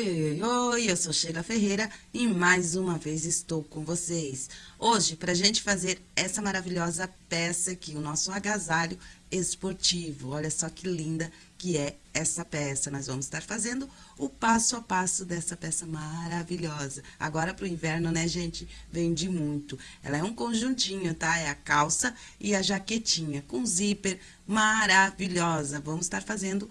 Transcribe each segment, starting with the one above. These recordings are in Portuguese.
Oi, oi, oi, eu sou Sheila Ferreira e mais uma vez estou com vocês. Hoje, para a gente fazer essa maravilhosa peça aqui, o nosso agasalho esportivo. Olha só que linda que é essa peça. Nós vamos estar fazendo o passo a passo dessa peça maravilhosa. Agora para o inverno, né, gente, vende muito. Ela é um conjuntinho, tá? É a calça e a jaquetinha com zíper maravilhosa. Vamos estar fazendo o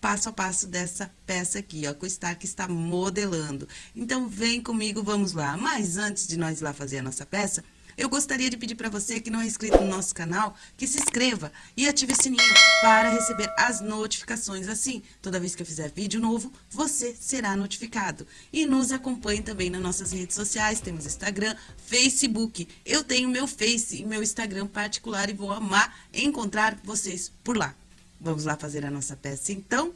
passo a passo dessa peça aqui, ó, que o Stark está modelando. Então, vem comigo, vamos lá. Mas antes de nós ir lá fazer a nossa peça, eu gostaria de pedir para você que não é inscrito no nosso canal, que se inscreva e ative o sininho para receber as notificações. Assim, toda vez que eu fizer vídeo novo, você será notificado. E nos acompanhe também nas nossas redes sociais, temos Instagram, Facebook. Eu tenho meu Face e meu Instagram particular e vou amar encontrar vocês por lá. Vamos lá fazer a nossa peça, então?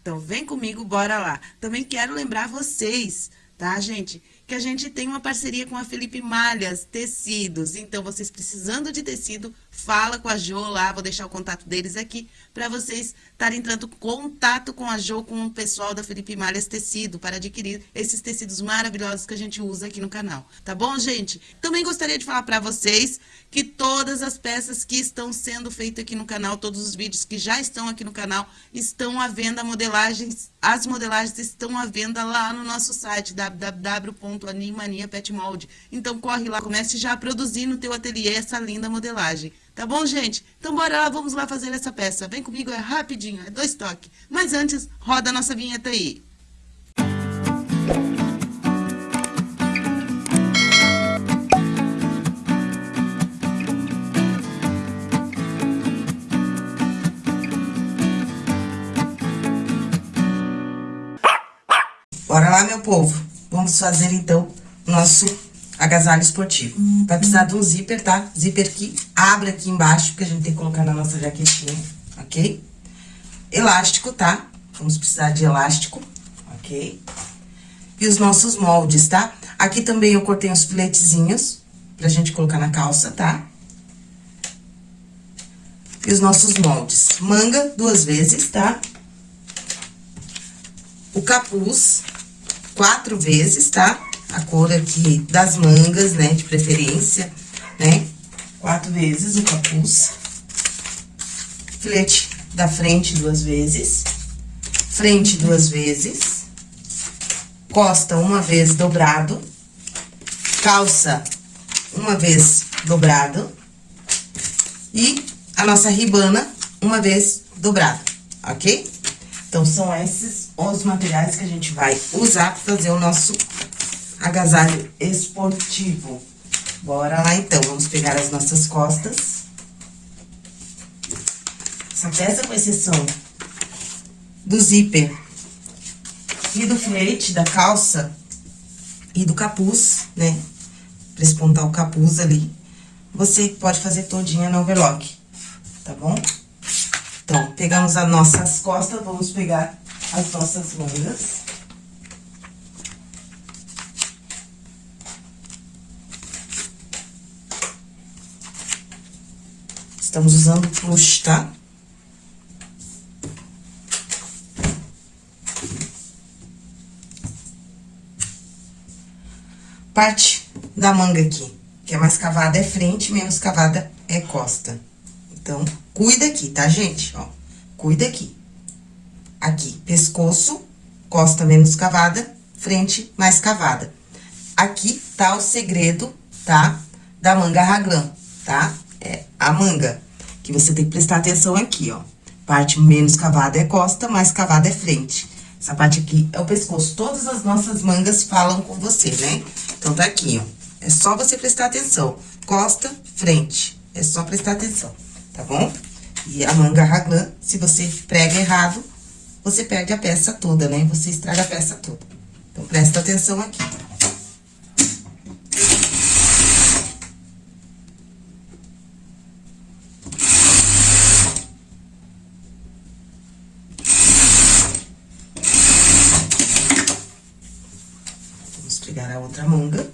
Então, vem comigo, bora lá. Também quero lembrar vocês, tá, gente? Que a gente tem uma parceria com a Felipe Malhas Tecidos. Então, vocês precisando de tecido, fala com a Jo lá, vou deixar o contato deles aqui, para vocês estarem entrando em contato com a Jo, com o pessoal da Felipe Malhas Tecido, para adquirir esses tecidos maravilhosos que a gente usa aqui no canal. Tá bom, gente? Também gostaria de falar para vocês que todas as peças que estão sendo feitas aqui no canal, todos os vídeos que já estão aqui no canal, estão à venda modelagens, as modelagens estão à venda lá no nosso site, www.animaniapetmold. Então, corre lá, comece já a produzir no teu ateliê essa linda modelagem. Tá bom, gente? Então, bora lá, vamos lá fazer essa peça. Vem comigo, é rapidinho, é dois toques. Mas antes, roda a nossa vinheta aí. Bora lá, meu povo. Vamos fazer, então, nosso agasalho esportivo. Vai precisar de um zíper, tá? Zíper que abre aqui embaixo, porque a gente tem que colocar na nossa jaquetinha, ok? Elástico, tá? Vamos precisar de elástico, ok? E os nossos moldes, tá? Aqui também eu cortei uns filetezinhos pra gente colocar na calça, tá? E os nossos moldes. Manga duas vezes, tá? O capuz quatro vezes, tá? A cor aqui das mangas, né, de preferência, né? Quatro vezes o capuz. Filete da frente duas vezes. Frente duas vezes. Costa uma vez dobrado. Calça uma vez dobrado. E a nossa ribana uma vez dobrada, ok? Então, são esses os materiais que a gente vai usar para fazer o nosso agasalho esportivo. Bora lá, então. Vamos pegar as nossas costas. Essa peça, com exceção do zíper e do filete da calça e do capuz, né? Pra espontar o capuz ali. Você pode fazer todinha no overlock, tá bom? Então, pegamos as nossas costas, vamos pegar as nossas mangas. Estamos usando plush, tá? Parte da manga aqui, que é mais cavada é frente, menos cavada é costa. Então, cuida aqui, tá, gente? Ó, cuida aqui. Aqui, pescoço, costa menos cavada, frente mais cavada. Aqui tá o segredo, tá? Da manga raglan, tá? A manga que você tem que prestar atenção aqui, ó. Parte menos cavada é costa, mais cavada é frente. Essa parte aqui é o pescoço. Todas as nossas mangas falam com você, né? Então, tá aqui, ó. É só você prestar atenção. Costa, frente. É só prestar atenção, tá bom? E a manga raglan, se você prega errado, você perde a peça toda, né? Você estraga a peça toda. Então, presta atenção aqui. pegar a outra manga.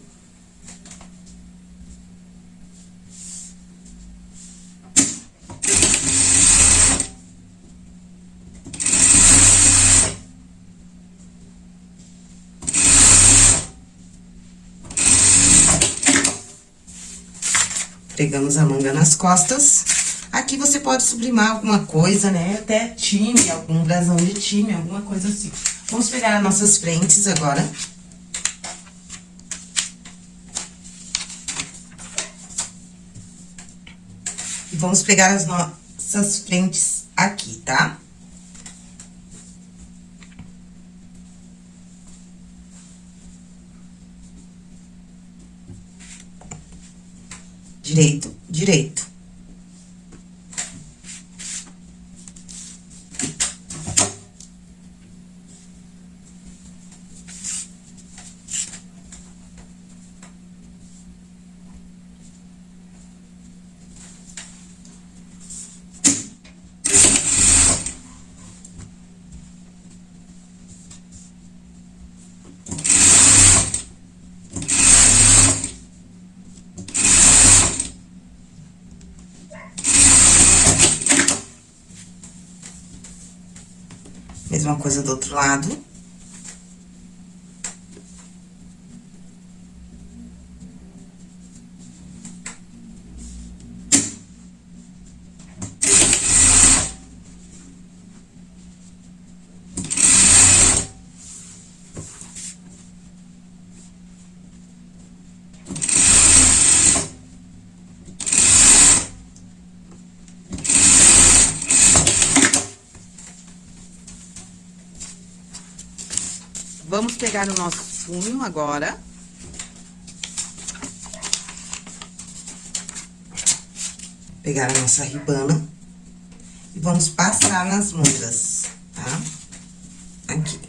Pegamos a manga nas costas. Aqui você pode sublimar alguma coisa, né? Até time, algum brasão de time, alguma coisa assim. Vamos pegar as nossas frentes agora. E vamos pegar as nossas frentes aqui, tá? Direito, direito. Mesma coisa do outro lado. Vamos pegar o nosso punho agora. Pegar a nossa ribana. E vamos passar nas mangas, tá? Aqui.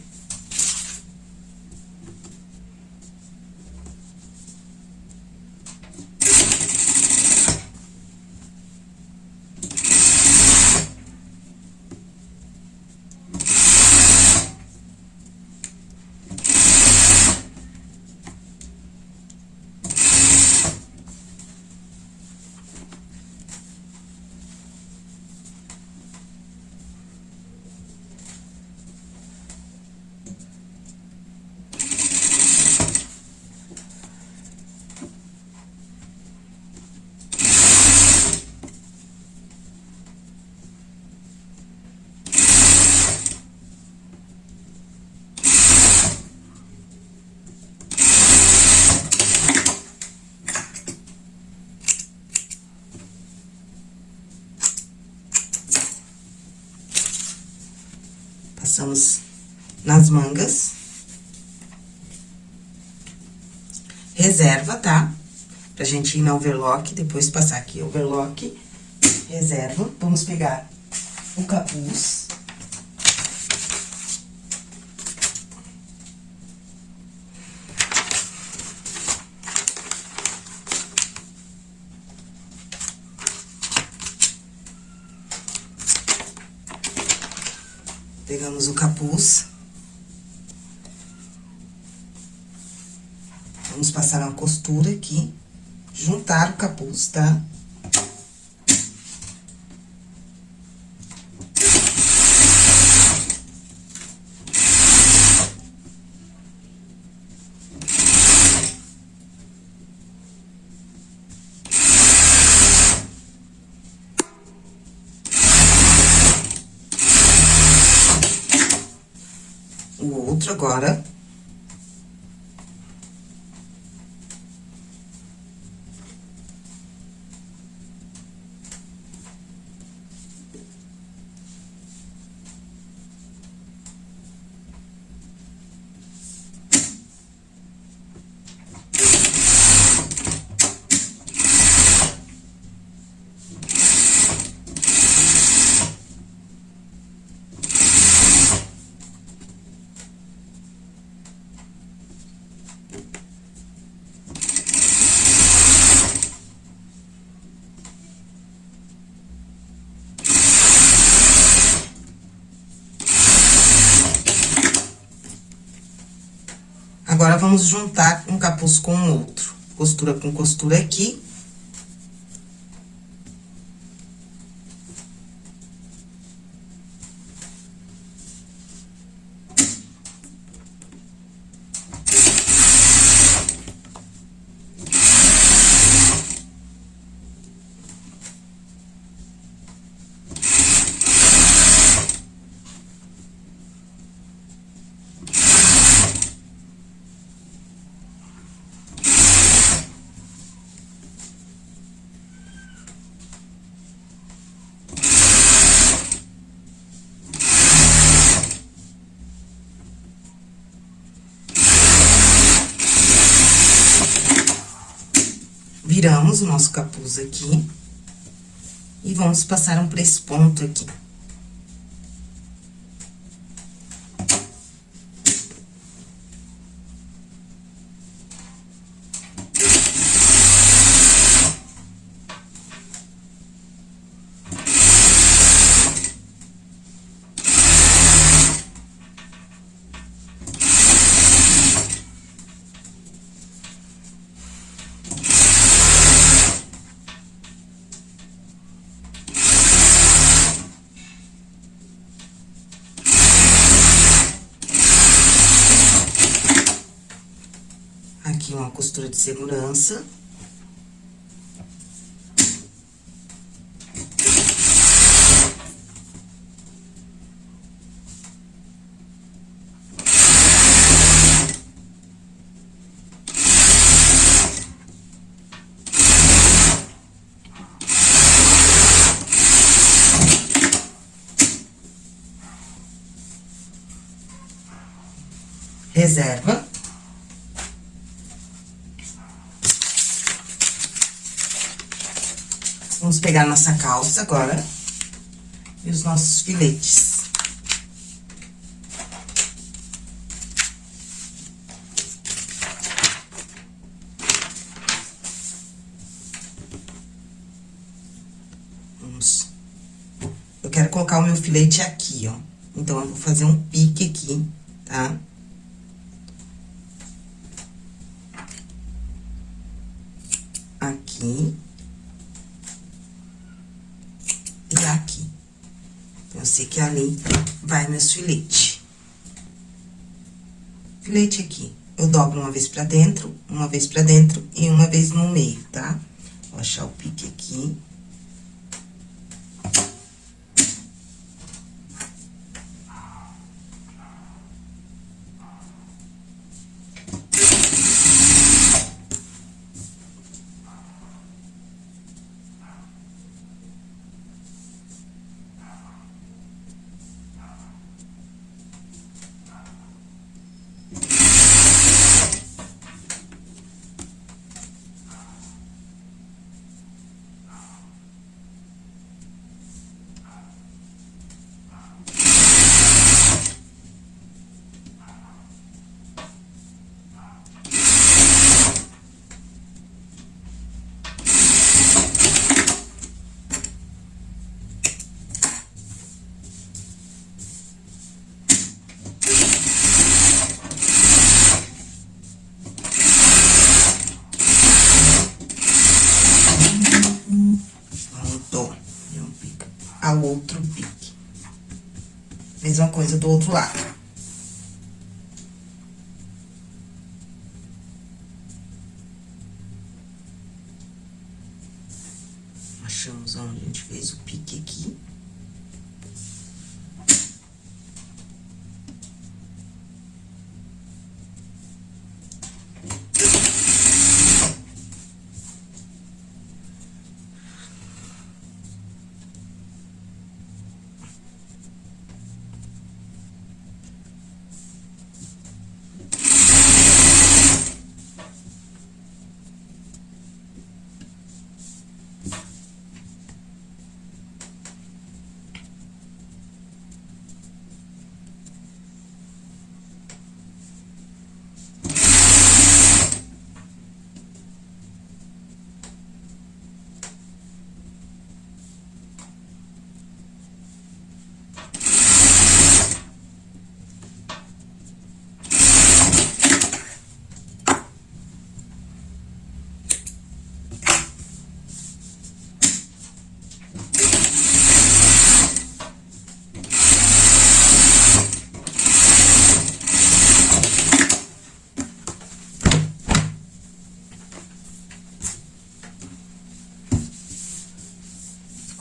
Passamos nas mangas. Reserva, tá? Pra gente ir na overlock, depois passar aqui overlock, reserva. Vamos pegar o capuz. Pegamos o capuz. Vamos passar uma costura aqui, juntar o capuz, tá? Agora. Agora, vamos juntar um capuz com o outro. Costura com costura aqui. Viramos o nosso capuz aqui. E vamos passar um press ponto aqui. Aqui uma costura de segurança. Reserva. Vamos pegar nossa calça agora e os nossos filetes. Vamos. Eu quero colocar o meu filete aqui, ó. Então, eu vou fazer um pique aqui, tá? Aqui. Ali vai meus filete. Filete aqui, eu dobro uma vez pra dentro, uma vez pra dentro e uma vez no meio, tá? Vou achar o pique aqui. Outro pique. Mesma coisa do outro lado. Achamos onde a gente fez o pique aqui.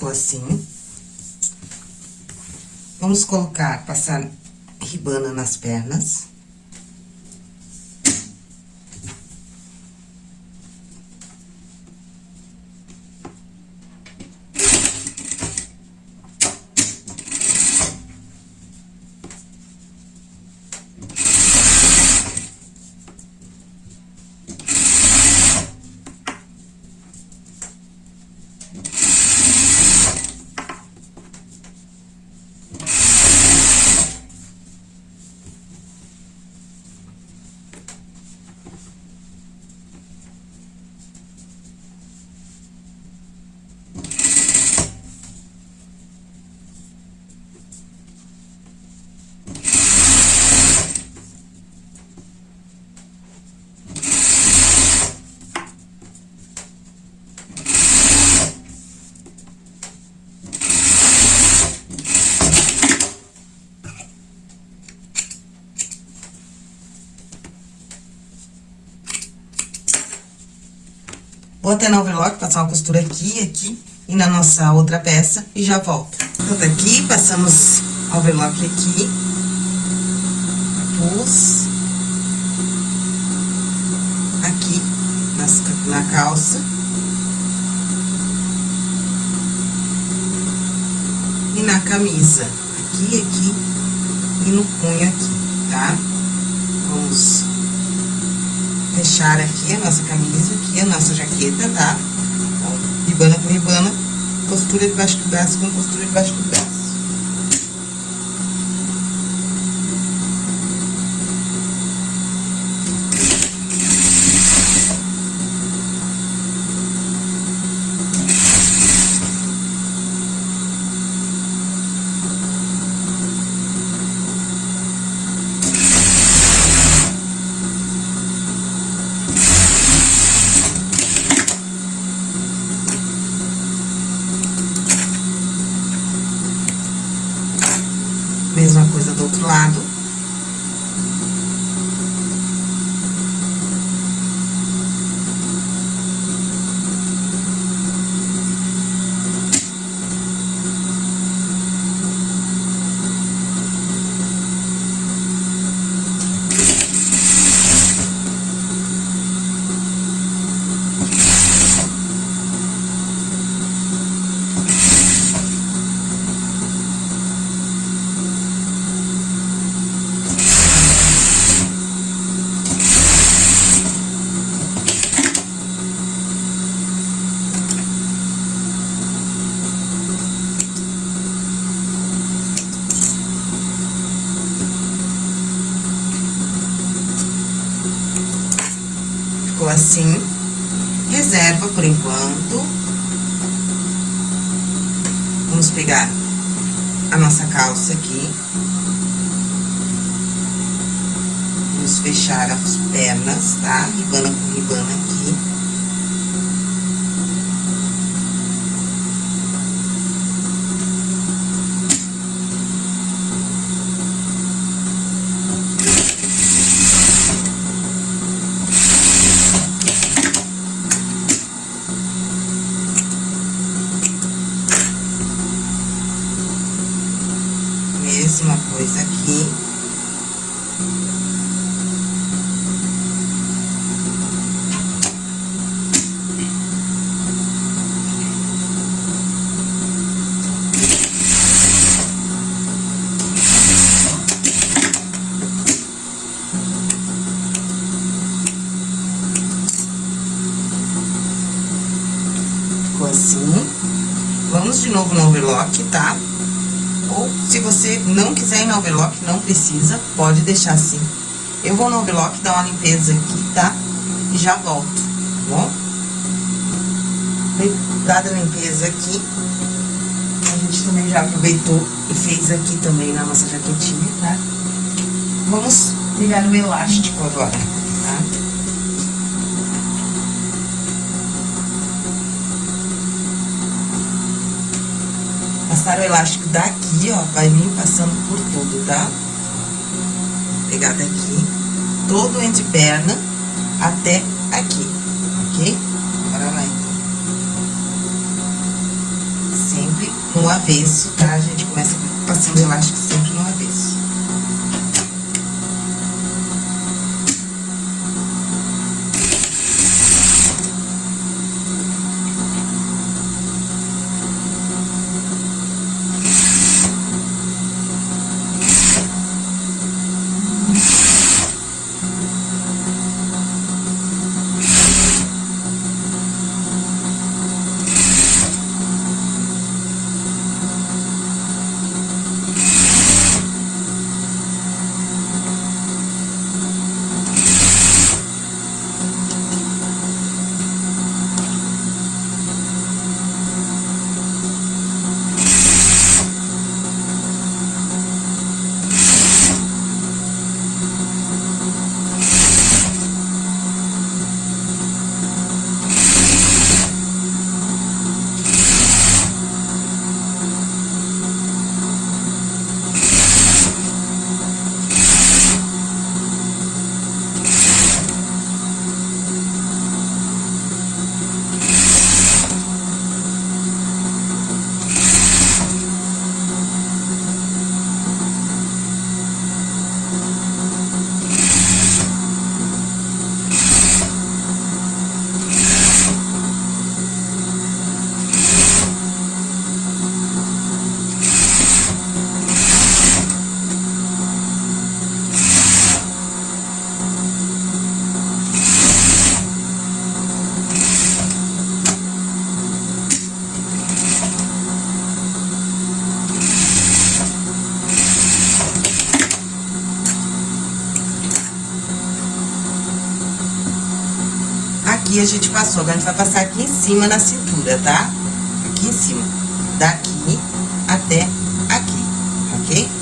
Assim. Vamos colocar, passar ribana nas pernas. Vou até na overlock, passar uma costura aqui, aqui e na nossa outra peça e já volto. Tá aqui, passamos overlock aqui. Pus. Aqui, nas, na calça. E na camisa, aqui, aqui e no punho aqui, tá? Fechar aqui a nossa camisa, aqui a nossa jaqueta, tá? Então, ribana com ribana, costura debaixo do braço com costura debaixo do braço. Mesma coisa do outro lado. ficou assim. Reserva por enquanto. Vamos pegar a nossa calça aqui. Vamos fechar as pernas, tá? Ribana com ribana aqui. mesma coisa aqui. Ficou assim. Vamos de overlock, tá? Ou, se você não quiser ir no overlock, não precisa, pode deixar assim. Eu vou no overlock dar uma limpeza aqui, tá? E já volto, tá bom? Dada a limpeza aqui, a gente também já aproveitou e fez aqui também na nossa jaquetinha, tá? Vamos pegar o elástico agora, tá? Passar o elástico daqui, ó, vai vir passando por tudo, tá? Pegar daqui, todo entre perna até aqui, ok? Bora lá, então. Sempre no avesso, tá? A gente começa passando o a gente passou, agora a gente vai passar aqui em cima na cintura, tá? Aqui em cima, daqui até aqui, ok?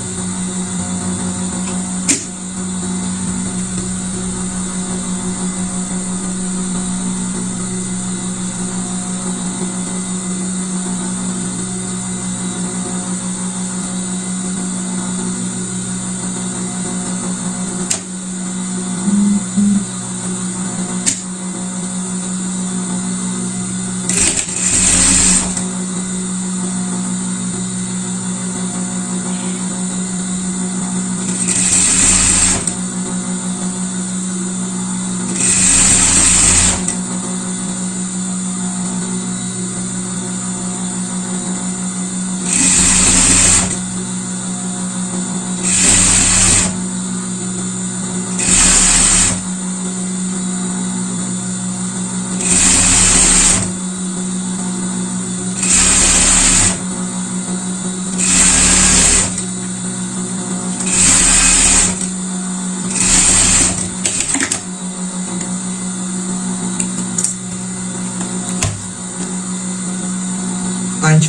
Agora, a gente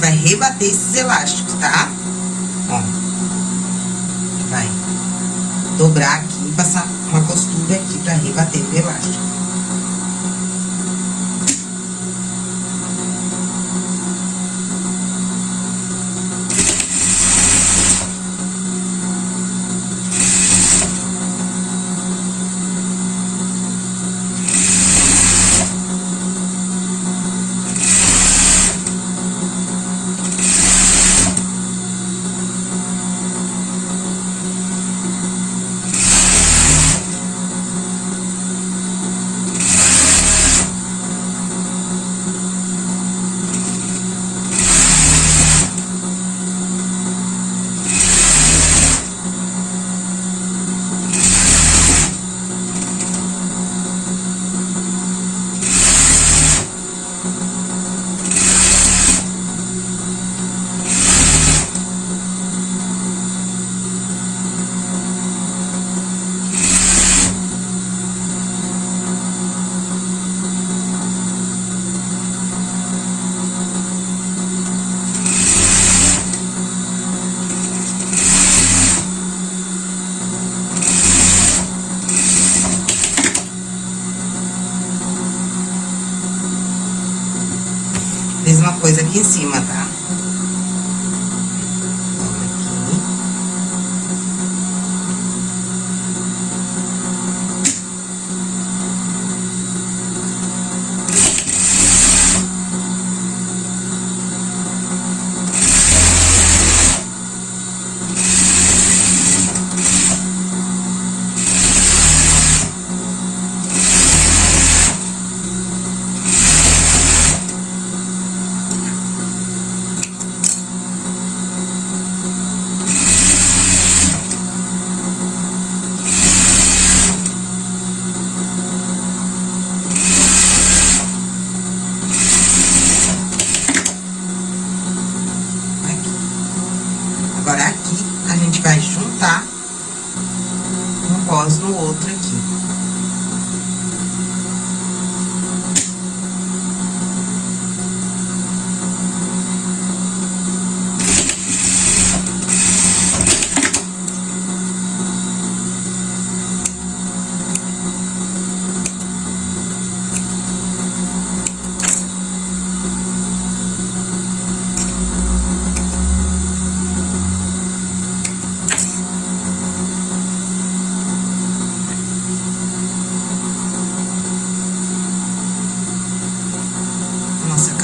vai rebater esses elásticos, tá? Ó. Vai dobrar aqui e passar uma costura aqui pra rebater o elástico.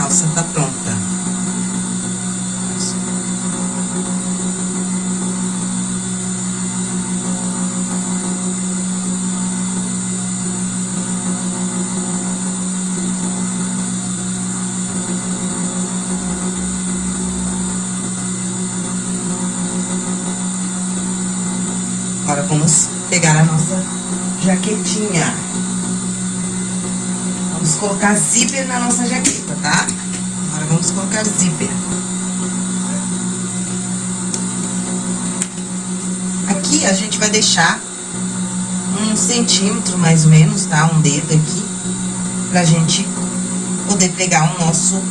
Calça tá pronta. Agora vamos pegar a nossa jaquetinha. Vamos colocar zíper na nossa jaqueta, tá? Vamos colocar zíper. Aqui, a gente vai deixar um centímetro, mais ou menos, tá? Um dedo aqui. pra gente poder pregar o nosso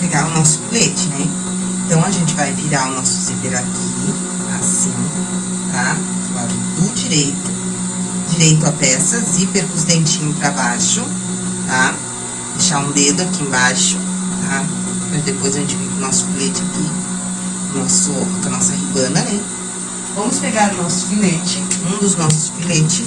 pegar o nosso filete, né? Então, a gente vai virar o nosso zíper aqui, direito, direito a peça, zíper com os dentinhos pra baixo, tá? Deixar um dedo aqui embaixo, tá? Pra depois a gente vir com o nosso filete aqui, nosso, com a nossa ribana, né? Vamos pegar o nosso filete, um dos nossos filetes,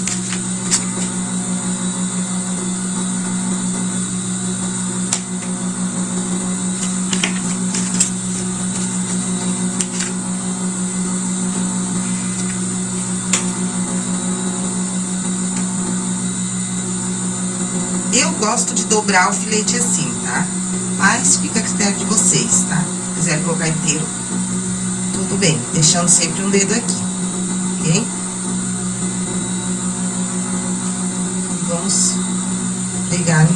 Eu gosto de dobrar o filete assim, tá? Mas fica a critério de vocês, tá? Se quiser colocar inteiro, tudo bem. Deixando sempre um dedo aqui, ok? Vamos pegar o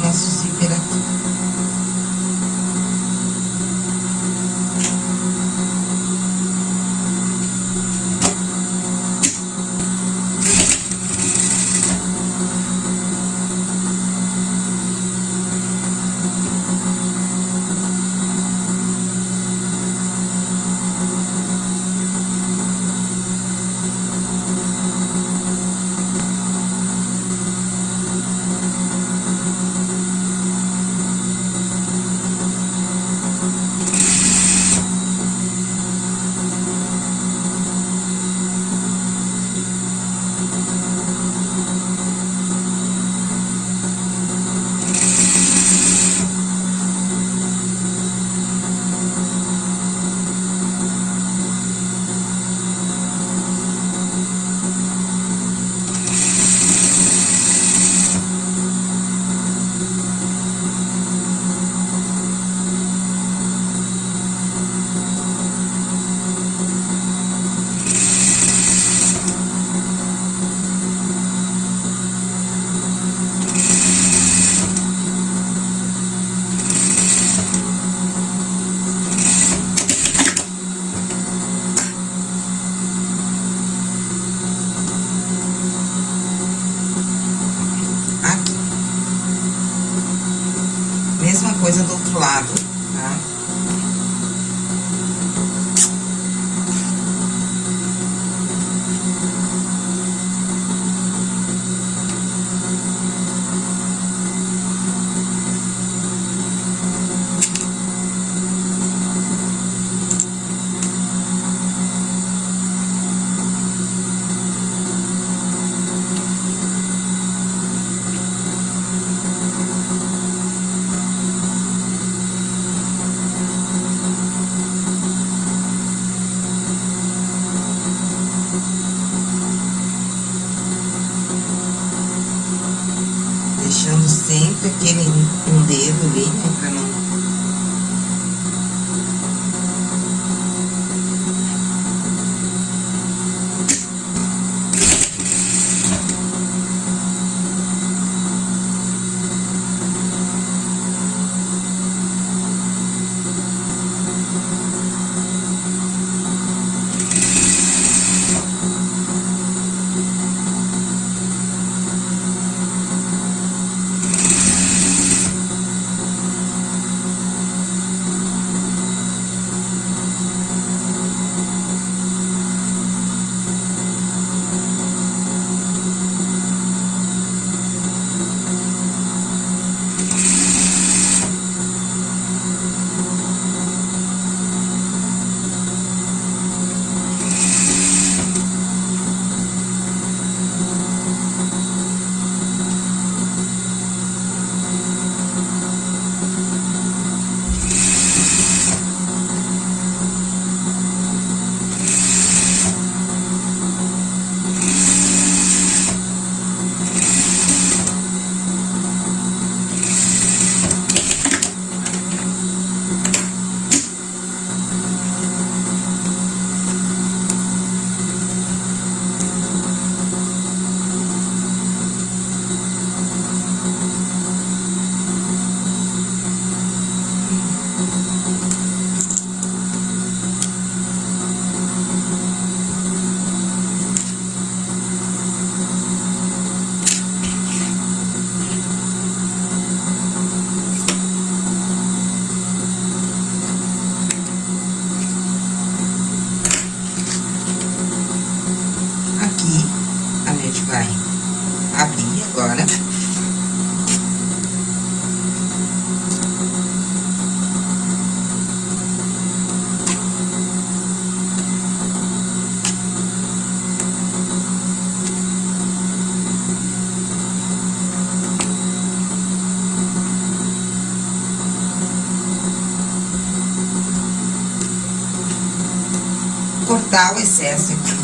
cortar o excesso aqui.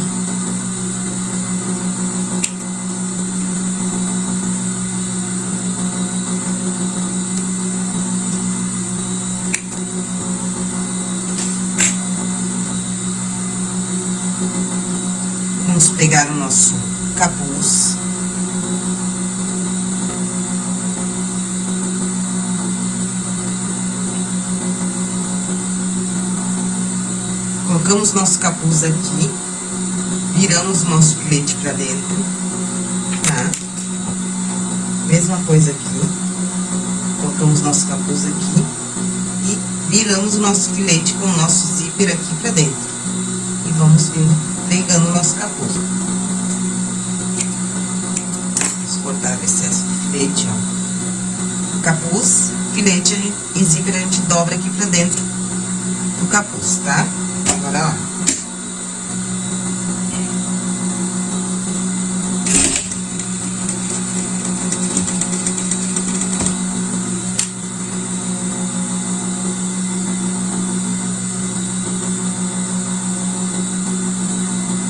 Vamos pegar o nosso capuz. Colocamos nosso capuz aqui, viramos o nosso filete pra dentro, tá? Mesma coisa aqui, colocamos nosso capuz aqui e viramos o nosso filete com o nosso zíper aqui pra dentro. E vamos pegando o nosso capuz. Vamos cortar o excesso do filete, ó. Capuz, filete e zíper a gente dobra aqui pra dentro do capuz, tá? Bora lá.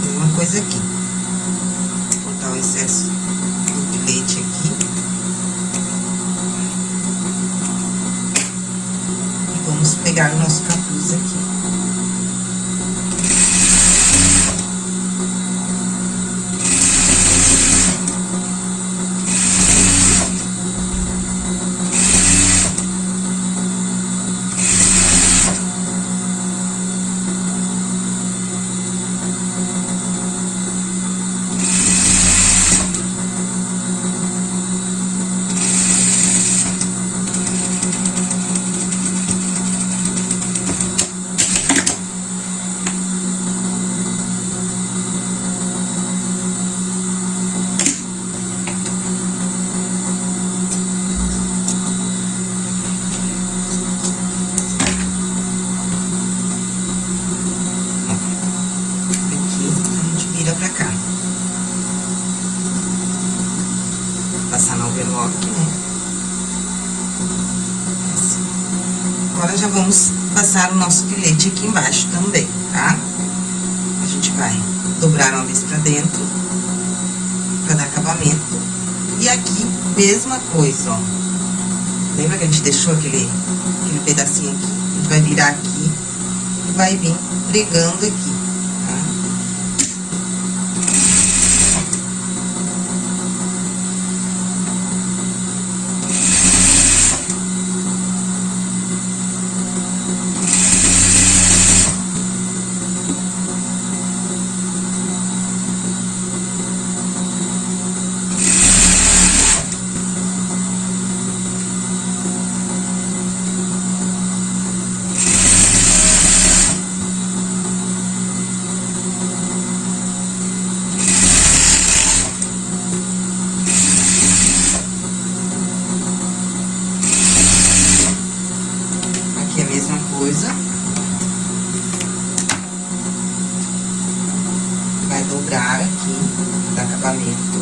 Mesma coisa aqui. Cortar o excesso do filete aqui. E vamos pegar o nosso capuz aqui. Aqui, a gente vira pra cá. Assim. Agora, já vamos passar o nosso filete aqui embaixo também, tá? A gente vai dobrar uma vez pra dentro, pra dar acabamento. E aqui, mesma coisa, ó. Lembra que a gente deixou aquele, aquele pedacinho aqui? A gente vai virar aqui e vai vir pregando aqui, tá? Aqui é a mesma coisa. Dobrar aqui, dar acabamento.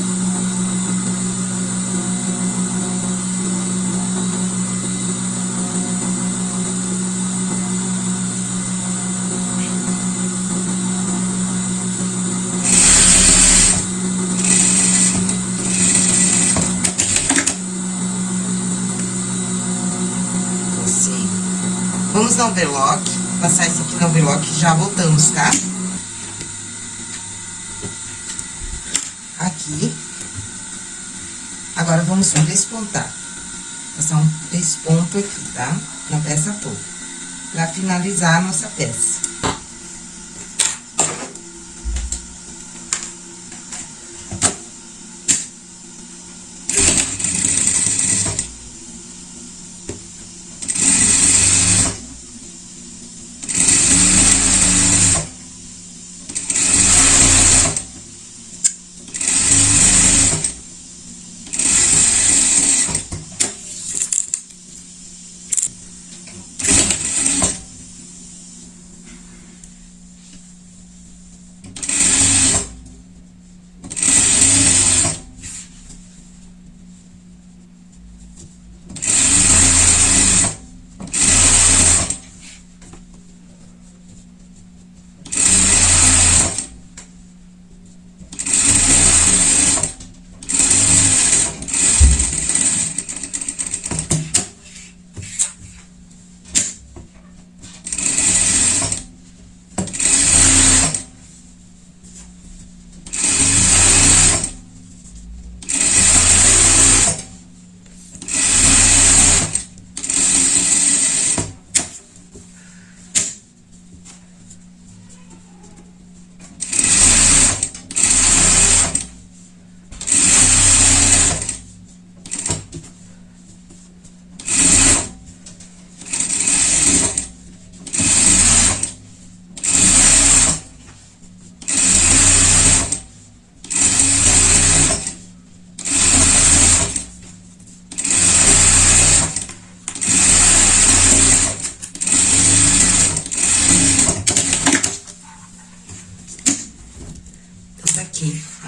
Assim. Vamos no overlock, passar isso aqui no overlock e já voltamos, tá? Aqui. Vamos despontar. Passar um desponto aqui, tá? Na peça toda. Pra finalizar a nossa peça.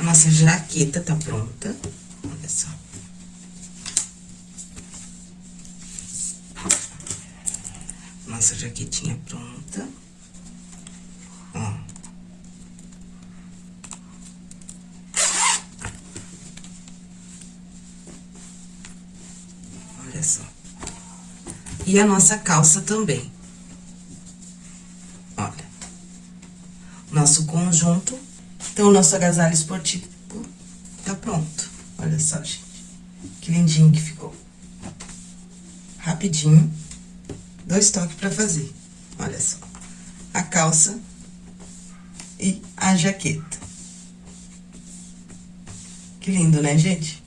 Nossa jaqueta tá pronta. Olha só. Nossa jaquetinha pronta. Ó. Olha só. E a nossa calça também. Olha. Nosso conjunto. Então, o nosso agasalho esportivo tá pronto. Olha só, gente. Que lindinho que ficou. Rapidinho. Dois toques pra fazer. Olha só. A calça e a jaqueta. Que lindo, né, gente?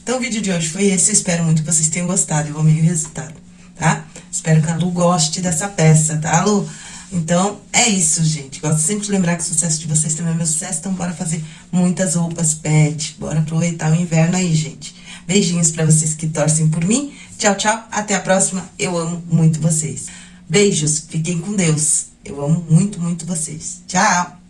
Então, o vídeo de hoje foi esse. Eu espero muito que vocês tenham gostado. Eu amei o resultado, tá? Espero que a Lu goste dessa peça, tá, Lu? Então, é isso, gente. Gosto sempre de lembrar que o sucesso de vocês também é meu sucesso. Então, bora fazer muitas roupas pet. Bora aproveitar o inverno aí, gente. Beijinhos pra vocês que torcem por mim. Tchau, tchau. Até a próxima. Eu amo muito vocês. Beijos. Fiquem com Deus. Eu amo muito, muito vocês. Tchau.